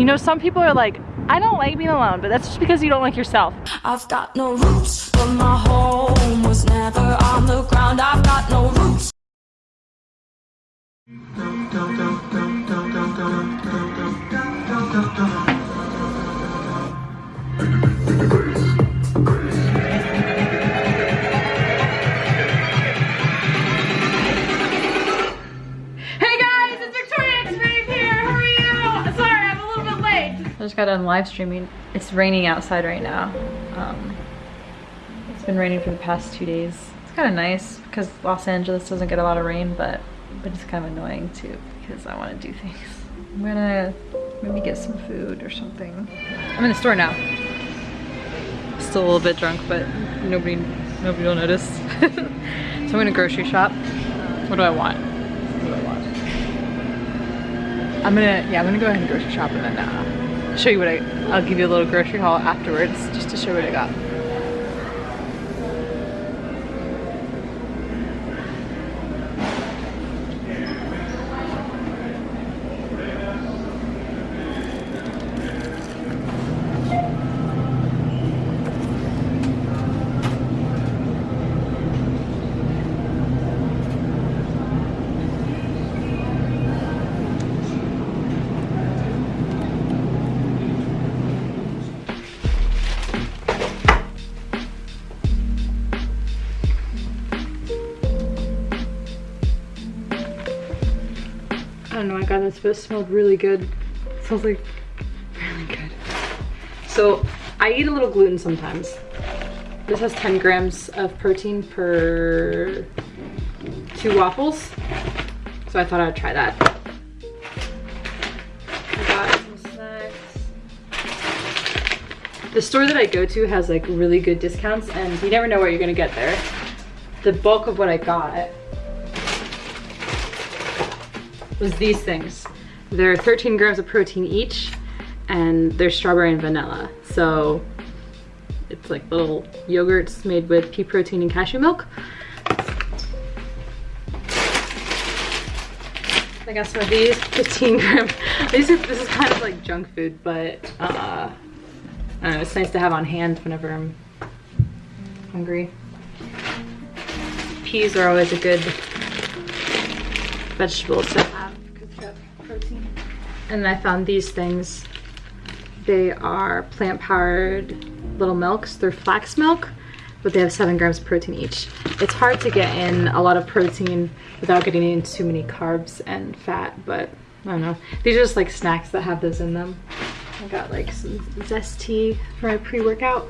You know, some people are like, I don't like being alone, but that's just because you don't like yourself. I've got no roots, but my home was never on the ground. I've got no roots. Got done live streaming. It's raining outside right now. Um, it's been raining for the past two days. It's kind of nice because Los Angeles doesn't get a lot of rain, but but it's kind of annoying too because I want to do things. I'm gonna maybe get some food or something. I'm in the store now. Still a little bit drunk, but nobody nobody will notice. so I'm gonna grocery shop. What do I want? What do I want? I'm gonna, yeah, I'm gonna go ahead and grocery shop and then uh, show you what I, I'll give you a little grocery haul afterwards just to show what I got. Don't know, this, but it smelled really good. It smells like really good. So I eat a little gluten sometimes. This has 10 grams of protein per two waffles. So I thought I'd try that. I got some snacks. The store that I go to has like really good discounts and you never know what you're gonna get there. The bulk of what I got was these things. They're 13 grams of protein each and they're strawberry and vanilla. So it's like little yogurts made with pea protein and cashew milk. I got some of these 15 gram. These are, this is kind of like junk food, but uh, I know, it's nice to have on hand whenever I'm hungry. Peas are always a good vegetable to have protein. And I found these things. They are plant-powered little milks. They're flax milk, but they have seven grams of protein each. It's hard to get in a lot of protein without getting in too many carbs and fat, but I don't know. These are just like snacks that have those in them. I got like some zest tea for my pre-workout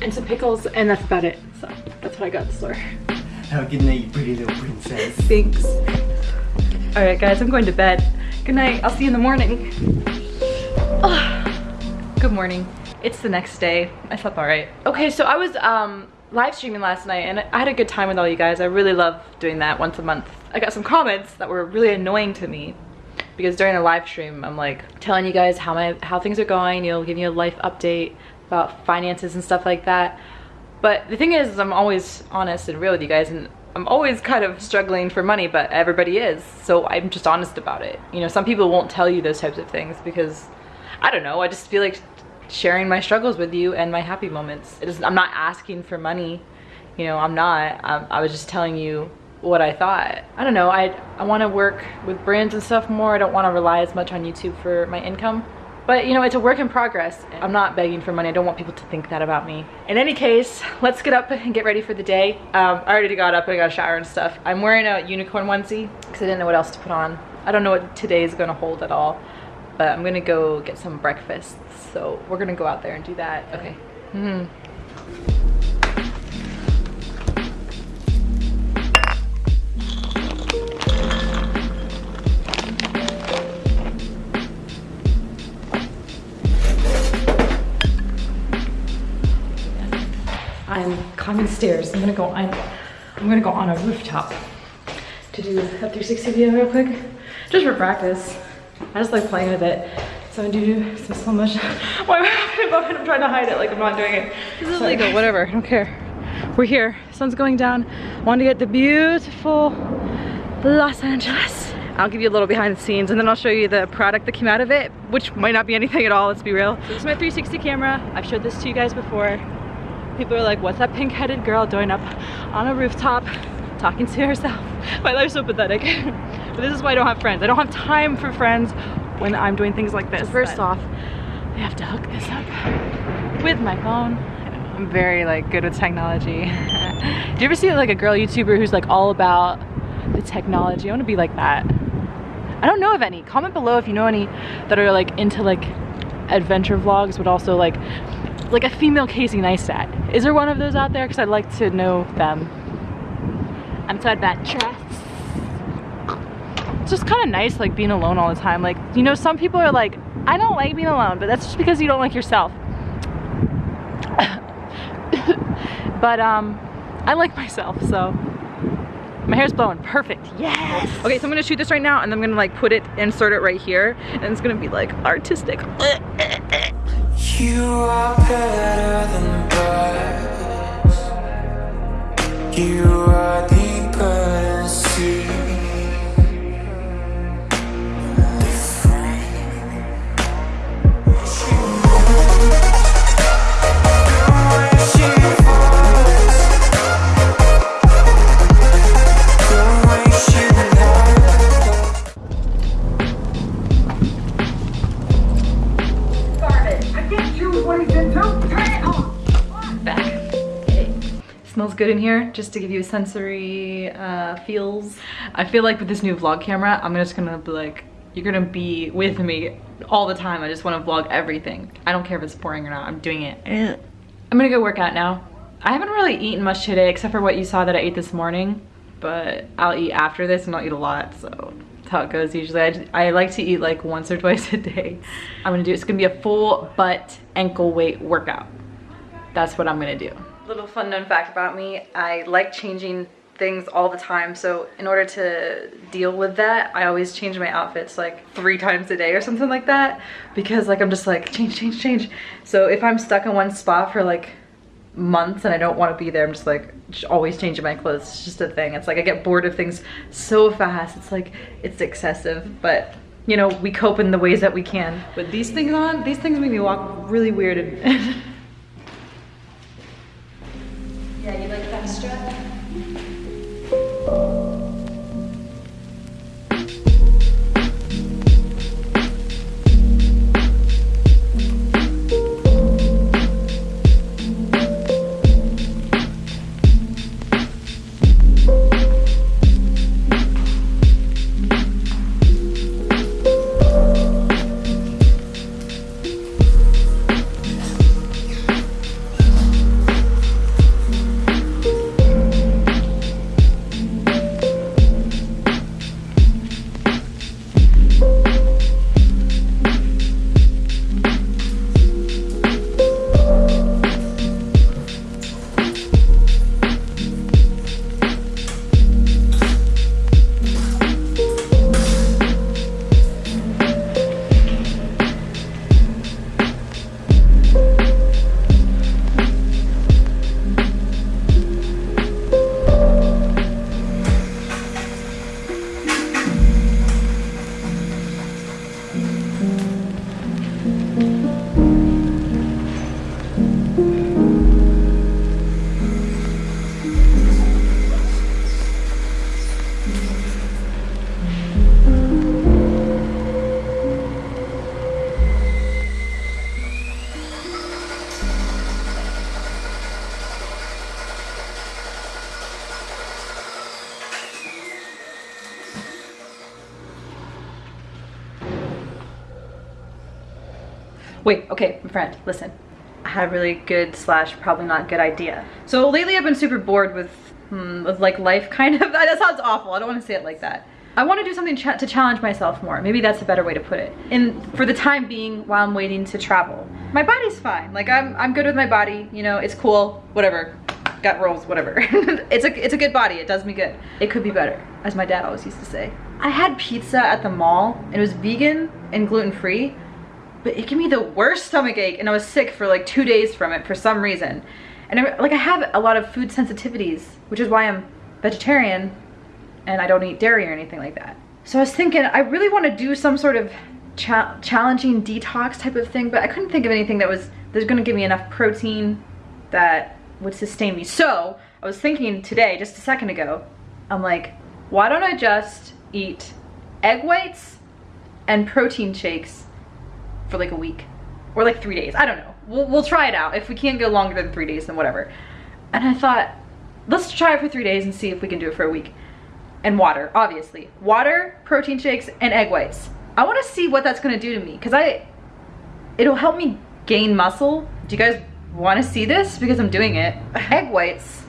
and some pickles and that's about it. So that's what I got at the store. A good night, you pretty little princess. Thanks. All right, guys, I'm going to bed. Good night. I'll see you in the morning. Ah, Good morning. It's the next day. I slept all right. Okay, so I was um, live streaming last night and I had a good time with all you guys. I really love doing that once a month. I got some comments that were really annoying to me because during a live stream, I'm like telling you guys how my how things are going. You'll give you a life update about finances and stuff like that. But the thing is, I'm always honest and real with you guys and I'm always kind of struggling for money, but everybody is. So I'm just honest about it. You know, some people won't tell you those types of things because, I don't know, I just feel like sharing my struggles with you and my happy moments. I'm not asking for money. You know, I'm not. i I was just telling you what I thought. I don't know, I, I want to work with brands and stuff more. I don't want to rely as much on YouTube for my income. But you know, it's a work in progress. I'm not begging for money. I don't want people to think that about me. In any case, let's get up and get ready for the day. Um, I already got up and I got a shower and stuff. I'm wearing a unicorn onesie because I didn't know what else to put on. I don't know what today is gonna hold at all, but I'm gonna go get some breakfast. So we're gonna go out there and do that. Okay. Mm -hmm. I'm climbing stairs. I'm gonna go on, I'm gonna go on a rooftop to do a 360 video real quick, just for practice. I just like playing with it. So I'm gonna do some slow motion. Why am I I'm trying to hide it like I'm not doing it. This is illegal, whatever, I don't care. We're here, sun's going down. Want to get the beautiful Los Angeles. I'll give you a little behind the scenes and then I'll show you the product that came out of it, which might not be anything at all, let's be real. So this is my 360 camera. I've showed this to you guys before. People are like, what's that pink-headed girl doing up on a rooftop talking to herself? My life's so pathetic. but this is why I don't have friends. I don't have time for friends when I'm doing things like this. First off, I have to hook this up with my phone. I'm very like good with technology. Do you ever see like a girl YouTuber who's like all about the technology? I want to be like that. I don't know of any. Comment below if you know any that are like into like adventure vlogs, but also like like a female Casey Neistat. Is there one of those out there? Because I'd like to know them. I'm so adventurous. It's just kind of nice like being alone all the time. Like, you know, some people are like, I don't like being alone, but that's just because you don't like yourself. but um, I like myself, so my hair's blowing perfect yes okay so i'm gonna shoot this right now and i'm gonna like put it insert it right here and it's gonna be like artistic you are better than birds. You are in here just to give you sensory uh, feels. I feel like with this new vlog camera i'm just gonna be like you're gonna be with me all the time. I just want to vlog everything. I don't care if it's boring or not. I'm doing it. I'm gonna go work out now. I haven't really eaten much today except for what you saw that i ate this morning but i'll eat after this and i'll eat a lot so that's how it goes usually. I, I like to eat like once or twice a day. I'm gonna do it's gonna be a full butt ankle weight workout that's what i'm gonna do little fun known fact about me, I like changing things all the time. So in order to deal with that, I always change my outfits like three times a day or something like that because like I'm just like change, change, change. So if I'm stuck in one spot for like months and I don't want to be there, I'm just like just always changing my clothes. It's just a thing. It's like I get bored of things so fast. It's like it's excessive, but you know, we cope in the ways that we can. With these things on, these things make me walk really weird Wait, okay, my friend, listen. I had a really good slash probably not good idea. So lately I've been super bored with, hmm, with like life kind of. That sounds awful. I don't want to say it like that. I want to do something ch to challenge myself more. Maybe that's a better way to put it. And for the time being, while I'm waiting to travel, my body's fine. Like I'm, I'm good with my body. You know, it's cool. Whatever. Got rolls. Whatever. it's a, it's a good body. It does me good. It could be better, as my dad always used to say. I had pizza at the mall. And it was vegan and gluten free but it gave me the worst stomach ache and I was sick for like two days from it for some reason. And I, like I have a lot of food sensitivities, which is why I'm vegetarian and I don't eat dairy or anything like that. So I was thinking, I really want to do some sort of cha challenging detox type of thing, but I couldn't think of anything that was that's going to give me enough protein that would sustain me. So I was thinking today, just a second ago, I'm like, why don't I just eat egg whites and protein shakes for like a week or like three days? I don't know. We'll, we'll try it out. If we can't go longer than three days, then whatever. And I thought, let's try it for three days and see if we can do it for a week. And water, obviously. Water, protein shakes, and egg whites. I want to see what that's going to do to me because I, it'll help me gain muscle. Do you guys want to see this? Because I'm doing it. egg whites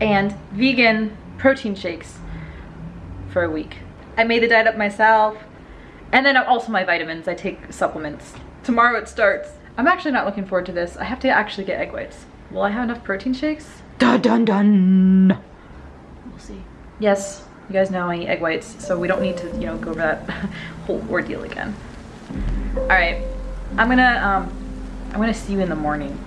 and vegan protein shakes for a week. I made the diet up myself. And then also my vitamins, I take supplements. Tomorrow it starts. I'm actually not looking forward to this. I have to actually get egg whites. Will I have enough protein shakes? Dun dun dun. We'll see. Yes, you guys know I eat egg whites, so we don't need to, you know, go over that whole ordeal again. All right, I'm gonna, um, I'm gonna see you in the morning.